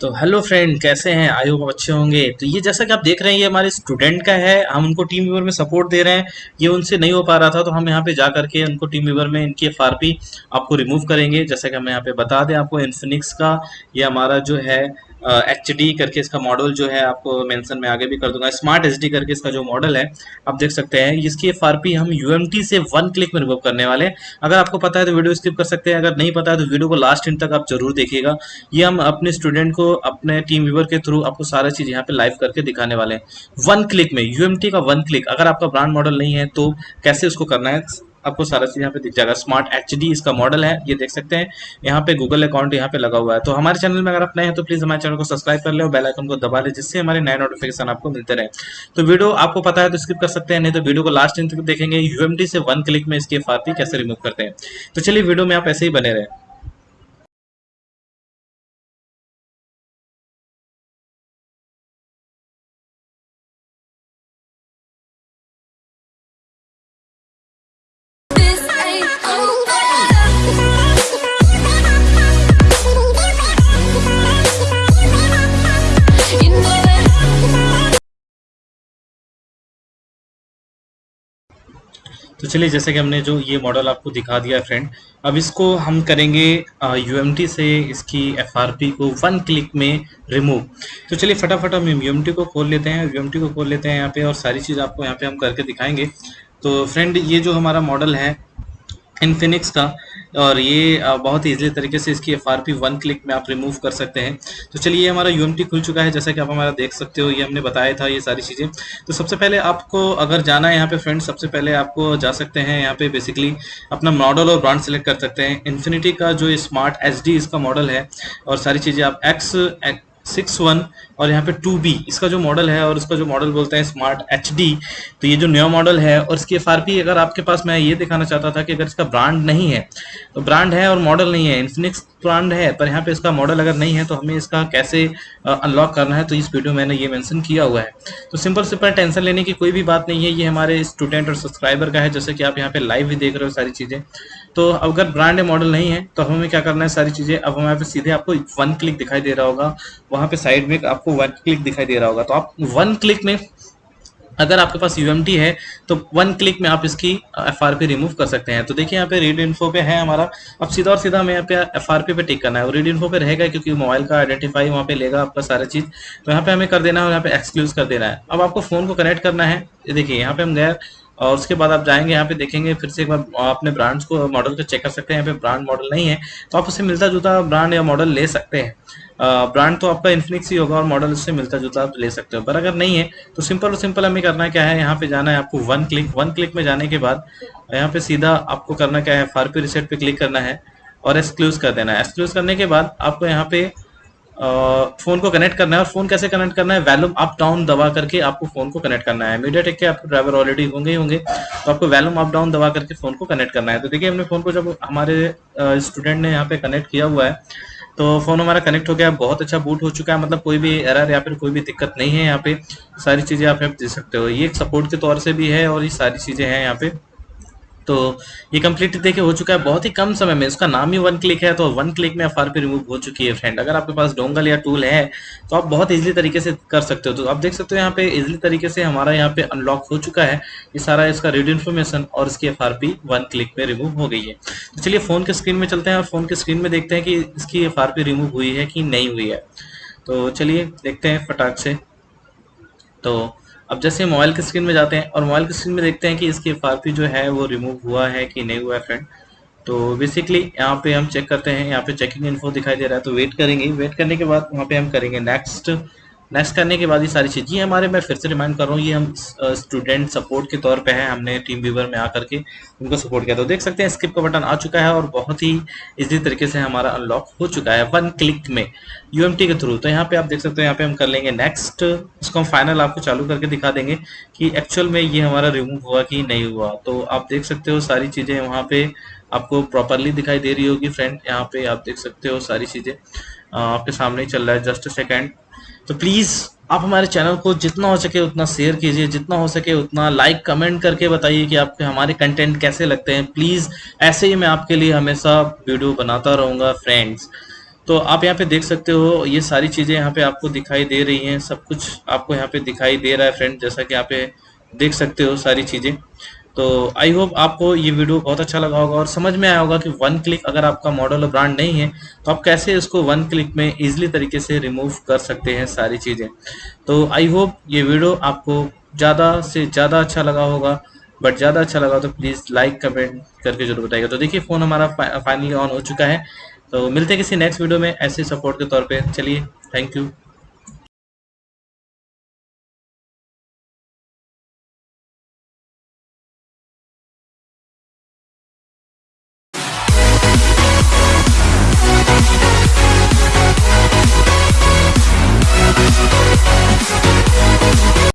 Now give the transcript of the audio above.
तो hello friend कैसे हैं? आई होप अच्छे होंगे। तो ये जैसा कि आप देख रहे हैं, ये हमारे स्टूडेंट का है। हम उनको टीम व्यूवर में सपोर्ट दे रहे हैं। ये उनसे नहीं हो पा रहा था तो हम यहाँ पे जा करके उनको टीम व्यूवर में इनकी एफ़ आपको रिमूव करेंगे। जैसा कि हम यहाँ पे बता दें आपको इन्फिनिक्स का, ये हमारा जो है एच डी करके इसका मॉडल जो है आपको मेंशन में आगे भी कर दूँगा। स्मार्ट एच डी करके इसका जो मॉडल है, आप देख सकते हैं, इसकी एफ़ हम यूएमटी से वन क्लिक में रिमूव करने वाले हैं। अगर आपको पता है तो वीडियो स्किप कर सकते हैं, अगर नहीं पता है तो वीडियो को लास्ट इन तक आप ज़रूर देखिएगा। ये हम अपने स्टूडेंट को, अपने टीम व्यूवर के थ्रू आपको सारा चीज़ यहाँ पे लाइव करके दिखाने वाले हैं। वन क्लिक में यू का वन क्लिक अगर आपका ब्रांड मॉडल नहीं है तो कैसे उसको करना है? आपको सारा चीज़ यहाँ पे दिख जाएगा। स्मार्ट एचडी इसका मॉडल है, ये देख सकते हैं। यहाँ पे गूगल अकाउंट यहाँ पे लगा हुआ है। तो हमारे चैनल में अगर आप नए हैं तो प्लीज़ हमारे चैनल को सब्सक्राइब कर ले और बेलाइकन को दबा ले, जिससे हमारे नए नोटिफिकेशन आपको मिलते रहे। तो वीडियो आपको पता है तो स्किप कर सकते हैं, नहीं तो वीडियो को लास्ट दिन तक देखेंगे। यूएमडी से वन क्लिक में इसकी एफ़ कैसे रिमूव करते हैं। तो चलिए वीडियो में आप ऐसे ही बने रहे। तो चलिए, जैसे कि हमने जो ये मॉडल आपको दिखा दिया फ्रेंड अब इसको हम करेंगे यूएमटी से इसकी एफआरपी को वन क्लिक में रिमूव तो चलिए, फटाफट हम यू को खोल लेते हैं यू को खोल लेते हैं यहाँ पे और सारी चीज़ आपको यहाँ पे हम करके दिखाएँगे. तो फ्रेंड ये जो हमारा मॉडल है इनफिनिक्स का और ये बहुत ही ईजिली तरीके से इसकी F R P one click में आप रिमूव कर सकते हैं। तो चलिए, ये हमारा यूएमटी खुल चुका है। जैसा कि आप हमारा देख सकते हो, ये हमने बताया था ये सारी चीज़ें। तो सबसे पहले आपको अगर जाना है यहाँ पे फ्रेंड्स सबसे पहले आपको जा सकते हैं यहाँ पे बेसिकली अपना मॉडल और ब्रांड सेलेक्ट कर सकते हैं। इन्फिनिटी का जो स्मार्ट एच इसका मॉडल है, और सारी चीज़ें आप एक्स सिक्स वन और यहाँ पे टू बी। इसका जो मॉडल है और इसका जो मॉडल बोलते हैं स्मार्ट एच डी तो ये जो नया मॉडल है और इसकी एफ़ आर पी अगर आपके पास मैं ये दिखाना चाहता था कि अगर इसका ब्रांड नहीं है तो ब्रांड है और मॉडल नहीं है। इन्फिनिक्स ब्रांड है, पर यहाँ पे इसका मॉडल अगर नहीं है तो हमें इसका कैसे अनलॉक करना है तो इस वीडियो मैंने ये मेंशन किया हुआ है। तो सिंपल सिंपल टेंशन लेने की कोई भी बात नहीं है, ये हमारे स्टूडेंट और सब्सक्राइबर का है, जैसे कि आप यहाँ पे लाइव भी देख रहे हो सारी चीज़ें। तो अगर ब्रांड मॉडल नहीं है तो हमें क्या करना है, सारी चीज़ें, अब हमारे पे सीधे आपको वन क्लिक दिखाई दे रहा होगा। वहाँ पे साइड में आपको वन क्लिक दिखाई दे रहा होगा। तो आप वन क्लिक में अगर आपके पास यू है तो वन क्लिक में आप इसकी एफ़ आर पी रिमूव कर सकते हैं। तो देखिए, यहाँ पे रीड इन्फो पे है हमारा। अब सीधा और सीधा हमें यहाँ पे एफ़ आर पे टिक करना है। और रीड इन्फो पे रहेगा क्योंकि मोबाइल का आइडेंटिफाई वहाँ पे लेगा आपका सारा चीज़। तो यहाँ पे हमें कर देना है और यहाँ पे एक्सक्लूज कर देना है। अब आपको फ़ोन को कनेक्ट करना है। देखिए, यहाँ पे हम गए। और उसके बाद आप जाएँगे, यहाँ पे देखेंगे, फिर से एक बार अपने ब्रांड्स को मॉडल को चेक कर सकते हैं, यहाँ पे ब्रांड मॉडल नहीं है तो आप उससे मिलता जुलता ब्रांड या मॉडल ले सकते हैं। ब्रांड तो आपका इन्फिनिक्स ही होगा और मॉडल उससे मिलता जुलता आप ले सकते हो, पर अगर नहीं है तो सिंपल और सिंपल हमें करना क्या है, यहाँ पे जाना है आपको वन क्लिक वन क्लिक में जाने के बाद, यहाँ पे सीधा आपको करना क्या है फार रिसेट पे क्लिक करना है और एक्सक्लूज कर देना है। एक्सक्लूज करने के बाद आपको यहाँ पे फ़ोन को कनेक्ट करना है और फ़ोन कैसे कनेक्ट करना है? वैल्यूम अप डाउन दबा करके आपको फ़ोन को कनेक्ट करना है। मीडिया टेक के आपके ड्राइवर ऑलरेडी होंगे ही होंगे। तो आपको वैल्यूम अप डाउन दबा करके फ़ोन को कनेक्ट करना है। तो देखिए, हमने फ़ोन को जब हमारे स्टूडेंट ने यहाँ पे कनेक्ट किया हुआ है तो फ़ोन हमारा कनेक्ट हो गया। बहुत अच्छा बूट हो चुका है। मतलब कोई भी एरर या फिर कोई भी दिक्कत नहीं है यहाँ पे। सारी चीज़ें आप यहाँ दे सकते हो। ये एक सपोर्ट के तौर से भी है और ये सारी चीज़ें हैं यहाँ पे। तो ये कंप्लीट देखिए, हो चुका है बहुत ही कम समय में। इसका नाम ही वन क्लिक है तो वन क्लिक में एफआरपी रिमूव हो चुकी है फ्रेंड अगर आपके पास डोंगल या टूल है तो आप बहुत इजीली तरीके से कर सकते हो। तो आप देख सकते हो यहाँ पे इजीली तरीके से हमारा यहाँ पे अनलॉक हो चुका है। ये सारा इसका रीड इन्फॉर्मेशन और इसकी FRP वन क्लिक में रिमूव हो गई है। तो चलिए फ़ोन के स्क्रीन में चलते हैं और फ़ोन के स्क्रीन में देखते हैं कि इसकी FRP रिमूव हुई है कि नहीं हुई है। तो चलिए, देखते हैं फटाक से। तो अब जैसे मोबाइल की स्क्रीन में जाते हैं और मोबाइल की स्क्रीन में देखते हैं कि इसकी एफ़ जो है वो रिमूव हुआ है कि नहीं हुआ है फ्रेंड तो बेसिकली यहाँ पे हम चेक करते हैं, यहाँ पे चेकिंग इन्फो दिखाई दे रहा है तो वेट करेंगे. वेट करने के बाद वहाँ पे हम करेंगे नेक्स्ट नेक्स्ट करने के बाद ये सारी चीज़ ये हमारे। मैं फिर से रिमाइंड कर रहा हूँ, ये हम स्टूडेंट सपोर्ट के तौर पे है। हमने टीम व्यूवर में आकर के उनको सपोर्ट किया। तो देख सकते हैं स्किप का बटन आ चुका है और बहुत ही इजी तरीके से हमारा अनलॉक हो चुका है वन क्लिक में यूएमटी के थ्रू तो यहाँ पे आप देख सकते हो, यहाँ पे हम कर लेंगे नेक्स्ट इसको हम फाइनल आपको चालू करके दिखा देंगे कि एक्चुअल में ये हमारा रिमूव हुआ कि नहीं हुआ। तो आप देख सकते हो, सारी चीज़ें वहाँ पे आपको प्रॉपरली दिखाई दे रही होगी फ्रेंड यहाँ पे आप देख सकते हो सारी चीज़ें। आपके सामने चल रहा है जस्ट सेकेंड तो प्लीज़ आप हमारे चैनल को जितना हो सके उतना शेयर कीजिए, जितना हो सके उतना लाइक कमेंट करके बताइए कि आपके, हमारे कंटेंट कैसे लगते हैं। प्लीज़ ऐसे ही मैं आपके लिए हमेशा वीडियो बनाता रहूँगा फ्रेंड्स तो आप यहाँ पे देख सकते हो, ये सारी चीज़ें यहाँ पे आपको दिखाई दे रही हैं। सब कुछ आपको यहाँ पे दिखाई दे रहा है फ्रेंड जैसा कि यहाँ पे देख सकते हो सारी चीज़ें। तो आई होप आपको ये वीडियो बहुत अच्छा लगा होगा और समझ में आया होगा कि वन क्लिक अगर आपका मॉडल और ब्रांड नहीं है तो आप कैसे इसको वन क्लिक में इजीली तरीके से रिमूव कर सकते हैं सारी चीज़ें। तो आई होप ये वीडियो आपको ज़्यादा से ज़्यादा अच्छा लगा होगा बट ज़्यादा अच्छा लगा तो प्लीज़ लाइक कमेंट करके ज़रूर बताइएगा। तो देखिए फ़ोन हमारा फाइनली ऑन हो चुका है। तो मिलते हैं किसी नेक्स्ट वीडियो में ऐसे सपोर्ट के तौर पे। चलिए थैंक यू